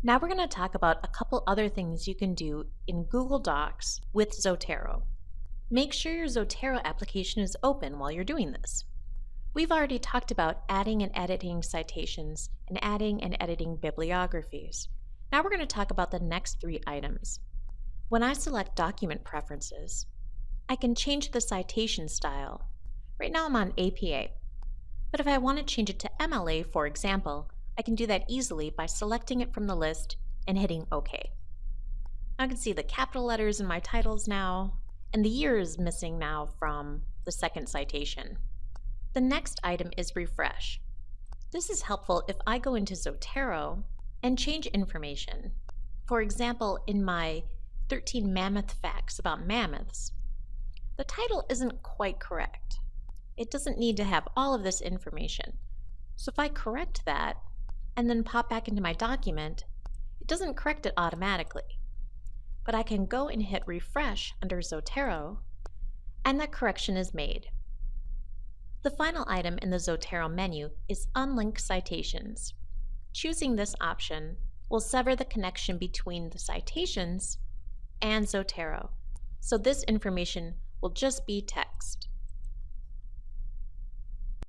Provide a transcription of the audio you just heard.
Now we're going to talk about a couple other things you can do in Google Docs with Zotero. Make sure your Zotero application is open while you're doing this. We've already talked about adding and editing citations and adding and editing bibliographies. Now we're going to talk about the next three items. When I select Document Preferences, I can change the citation style. Right now I'm on APA, but if I want to change it to MLA, for example, I can do that easily by selecting it from the list and hitting OK. I can see the capital letters in my titles now, and the year is missing now from the second citation. The next item is refresh. This is helpful if I go into Zotero and change information. For example, in my 13 mammoth facts about mammoths, the title isn't quite correct. It doesn't need to have all of this information. So if I correct that and then pop back into my document, it doesn't correct it automatically. But I can go and hit refresh under Zotero and that correction is made. The final item in the Zotero menu is Unlink Citations. Choosing this option will sever the connection between the citations and Zotero, so this information will just be text.